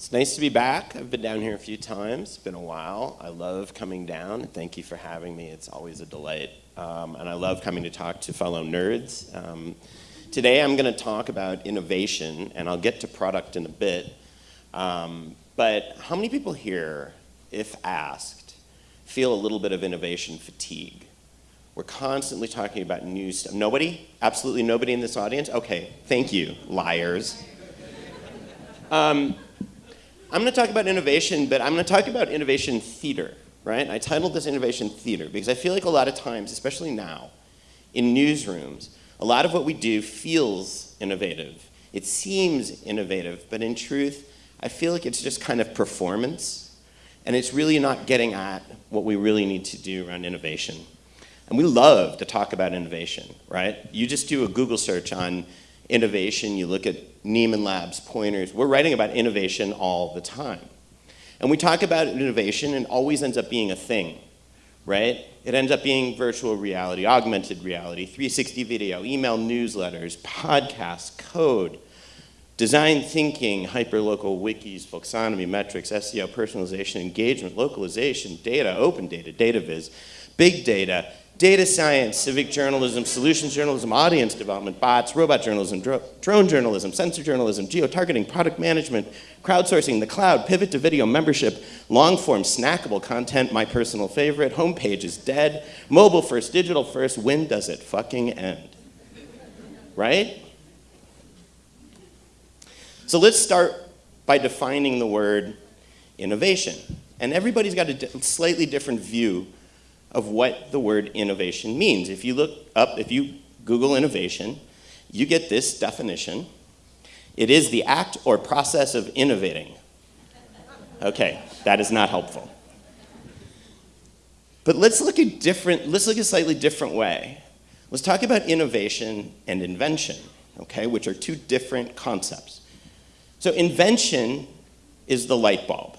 It's nice to be back. I've been down here a few times. It's been a while. I love coming down. Thank you for having me. It's always a delight. Um, and I love coming to talk to fellow nerds. Um, today I'm going to talk about innovation, and I'll get to product in a bit. Um, but how many people here, if asked, feel a little bit of innovation fatigue? We're constantly talking about new stuff. Nobody? Absolutely nobody in this audience? Okay, thank you, liars. I'm going to talk about innovation, but I'm going to talk about innovation theater, right? I titled this innovation theater because I feel like a lot of times, especially now, in newsrooms, a lot of what we do feels innovative. It seems innovative, but in truth, I feel like it's just kind of performance, and it's really not getting at what we really need to do around innovation. And we love to talk about innovation, right? You just do a Google search on innovation, you look at Nieman Labs, Poynters, we're writing about innovation all the time. And we talk about innovation and always ends up being a thing, right? It ends up being virtual reality, augmented reality, 360 video, email newsletters, podcasts, code, design thinking, hyperlocal wikis, folksonomy, metrics, SEO, personalization, engagement, localization, data, open data, data viz, big data, data science, civic journalism, solutions journalism, audience development, bots, robot journalism, dro drone journalism, sensor journalism, geo-targeting, product management, crowdsourcing, the cloud, pivot to video, membership, long-form, snackable content, my personal favorite, homepage is dead, mobile first, digital first, when does it fucking end? Right? So let's start by defining the word innovation. And everybody's got a slightly different view of what the word innovation means. If you look up, if you Google innovation, you get this definition. It is the act or process of innovating. Okay, that is not helpful. But let's look at different, let's look at a slightly different way. Let's talk about innovation and invention, okay, which are two different concepts. So invention is the light bulb.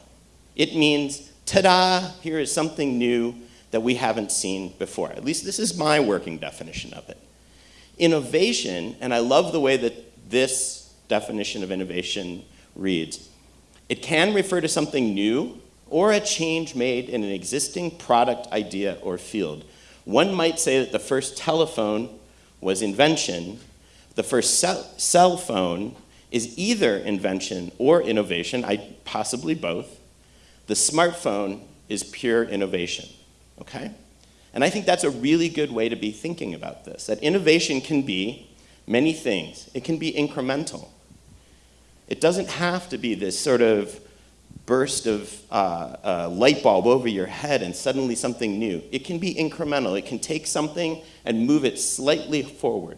It means, ta-da, here is something new that we haven't seen before. At least this is my working definition of it. Innovation, and I love the way that this definition of innovation reads, it can refer to something new or a change made in an existing product, idea, or field. One might say that the first telephone was invention. The first cell, phone is either invention or innovation, I, possibly both. The smartphone is pure innovation okay? And I think that's a really good way to be thinking about this, that innovation can be many things. It can be incremental. It doesn't have to be this sort of burst of uh, uh, light bulb over your head and suddenly something new. It can be incremental. It can take something and move it slightly forward.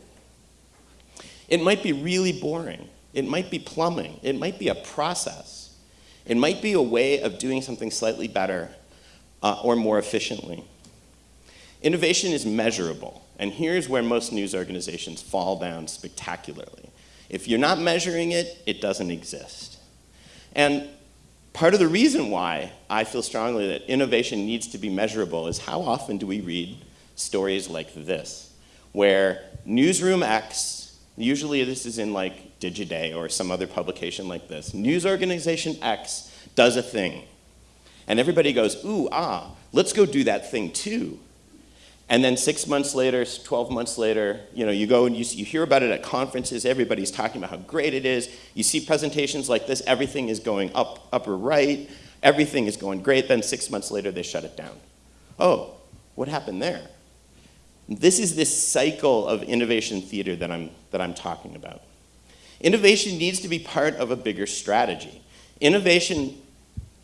It might be really boring. It might be plumbing. It might be a process. It might be a way of doing something slightly better uh, or more efficiently. Innovation is measurable, and here's where most news organizations fall down spectacularly. If you're not measuring it, it doesn't exist. And part of the reason why I feel strongly that innovation needs to be measurable is how often do we read stories like this, where Newsroom X, usually this is in like Digiday or some other publication like this, news organization X does a thing. And everybody goes, ooh, ah, let's go do that thing too. And then six months later, 12 months later, you know, you go and you, you hear about it at conferences, everybody's talking about how great it is. You see presentations like this, everything is going up, upper right, everything is going great, then six months later they shut it down. Oh, what happened there? This is this cycle of innovation theater that I'm, that I'm talking about. Innovation needs to be part of a bigger strategy. Innovation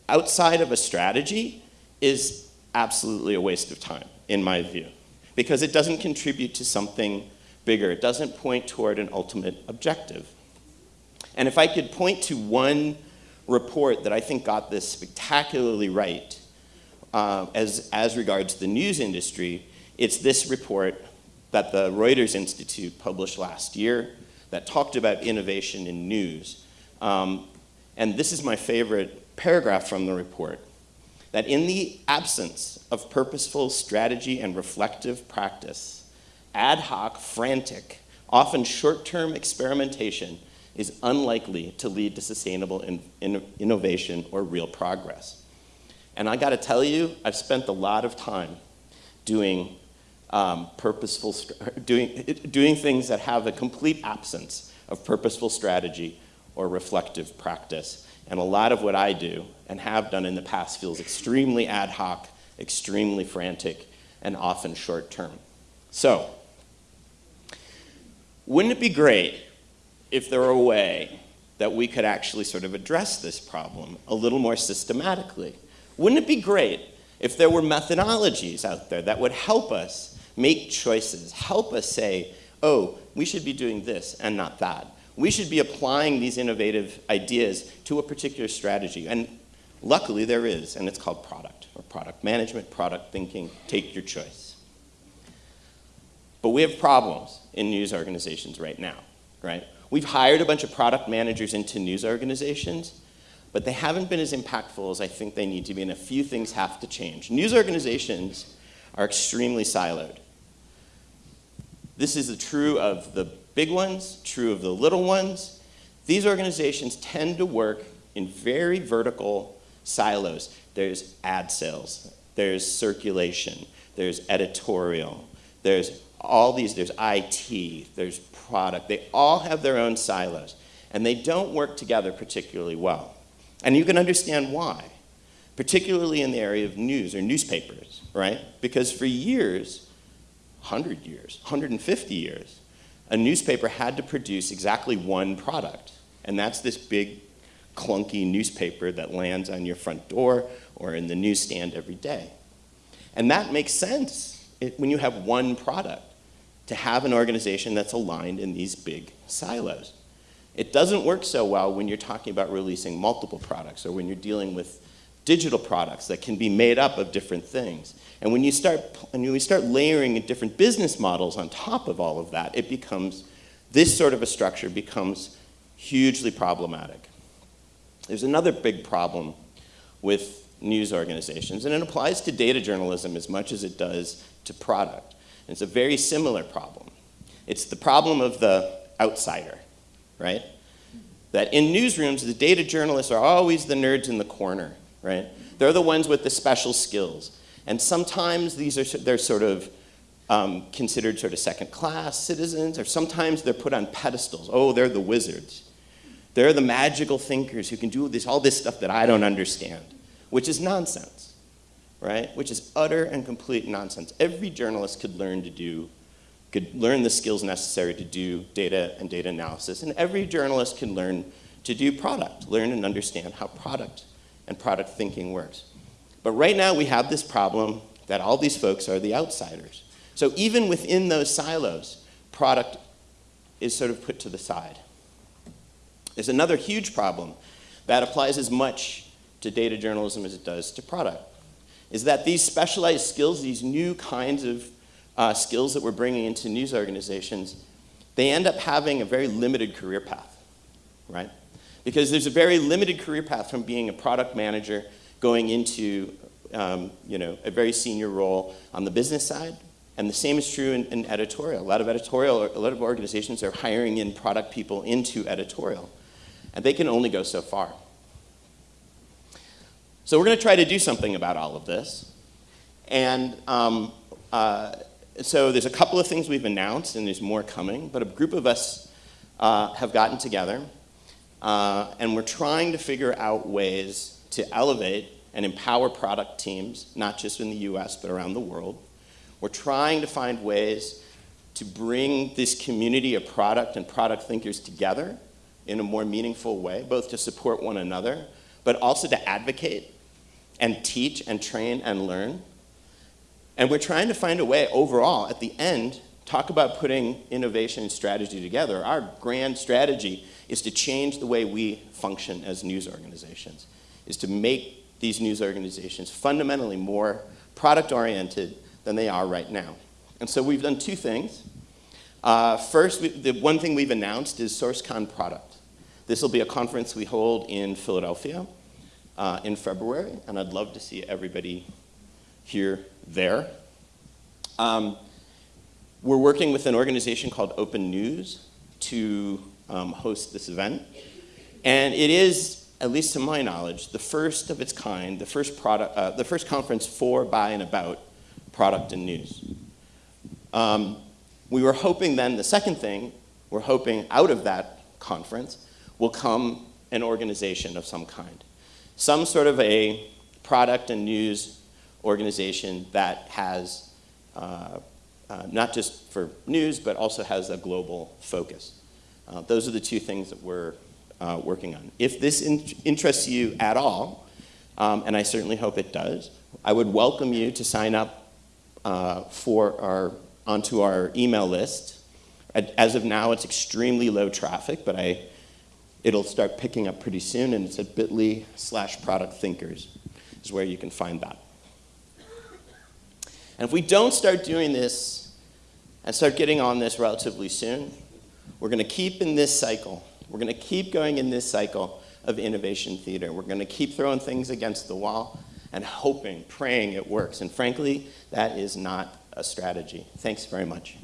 outside of a strategy is absolutely a waste of time, in my view, because it doesn't contribute to something bigger. It doesn't point toward an ultimate objective. And if I could point to one report that I think got this spectacularly right uh, as, as regards the news industry, it's this report that the Reuters Institute published last year that talked about innovation in news. Um, and this is my favorite paragraph from the report that in the absence of purposeful strategy and reflective practice, ad hoc, frantic, often short-term experimentation is unlikely to lead to sustainable in, in, innovation or real progress. And I got to tell you, I've spent a lot of time doing um, purposeful, doing, doing things that have a complete absence of purposeful strategy or reflective practice. And a lot of what I do and have done in the past feels extremely ad hoc, extremely frantic, and often short term. So, wouldn't it be great if there were a way that we could actually sort of address this problem a little more systematically? Wouldn't it be great if there were methodologies out there that would help us make choices, help us say, oh, we should be doing this and not that. We should be applying these innovative ideas to a particular strategy. And luckily there is, and it's called product, or product management, product thinking, take your choice. But we have problems in news organizations right now, right? We've hired a bunch of product managers into news organizations, but they haven't been as impactful as I think they need to be, and a few things have to change. News organizations are extremely siloed. This is true of the big ones, true of the little ones. These organizations tend to work in very vertical silos. There's ad sales, there's circulation, there's editorial, there's all these, there's IT, there's product. They all have their own silos, and they don't work together particularly well. And you can understand why, particularly in the area of news or newspapers, right? Because for years, 100 years, 150 years, a newspaper had to produce exactly one product. And that's this big, clunky newspaper that lands on your front door or in the newsstand every day. And that makes sense when you have one product, to have an organization that's aligned in these big silos. It doesn't work so well when you're talking about releasing multiple products or when you're dealing with digital products that can be made up of different things. And when you start, when you start layering different business models on top of all of that, it becomes, this sort of a structure becomes hugely problematic. There's another big problem with news organizations, and it applies to data journalism as much as it does to product. And it's a very similar problem. It's the problem of the outsider, right? That in newsrooms, the data journalists are always the nerds in the corner, right? They're the ones with the special skills. And sometimes these are, they're sort of um, considered sort of second class citizens, or sometimes they're put on pedestals. Oh, they're the wizards. They're the magical thinkers who can do this, all this stuff that I don't understand, which is nonsense, right? Which is utter and complete nonsense. Every journalist could learn to do, could learn the skills necessary to do data and data analysis, and every journalist can learn to do product, learn and understand how product and product thinking works. But right now we have this problem that all these folks are the outsiders. So even within those silos, product is sort of put to the side. There's another huge problem that applies as much to data journalism as it does to product, is that these specialized skills, these new kinds of uh, skills that we're bringing into news organizations, they end up having a very limited career path, right? Because there's a very limited career path from being a product manager going into um, you know, a very senior role on the business side. And the same is true in, in, editorial. A lot of editorial, a lot of organizations are hiring in product people into editorial. And they can only go so far. So we're going to try to do something about all of this. And um, uh, so there's a couple of things we've announced, and there's more coming. But a group of us uh, have gotten together, uh, and we're trying to figure out ways to elevate and empower product teams, not just in the US, but around the world. We're trying to find ways to bring this community of product and product thinkers together in a more meaningful way, both to support one another, but also to advocate and teach and train and learn. And we're trying to find a way overall, at the end, talk about putting innovation and strategy together. Our grand strategy is to change the way we function as news organizations, is to make these news organizations fundamentally more product oriented than they are right now. And so we've done two things. Uh, first, we, the one thing we've announced is SRCCON Product. This will be a conference we hold in Philadelphia uh, in February, and I'd love to see everybody here there. Um, we're working with an organization called Open News to um, host this event. And it is, at least to my knowledge, the first of its kind, the first, product, uh, the first conference for, by, and about product and news. Um, we were hoping then, the second thing, we're hoping out of that conference will come an organization of some kind. Some sort of a product and news organization that has uh, uh, not just for news, but also has a global focus. Uh, those are the two things that we're uh, working on. If this in interests you at all, um, and I certainly hope it does, I would welcome you to sign up uh, for our, onto our email list. As of now, it's extremely low traffic, but I, it'll start picking up pretty soon, and it's at bit.ly slash product thinkers is where you can find that. And if we don't start doing this and start getting on this relatively soon, we're going to keep in this cycle. We're going to keep going in this cycle of innovation theater. We're going to keep throwing things against the wall and hoping, praying it works. And frankly, that is not a strategy. Thanks very much.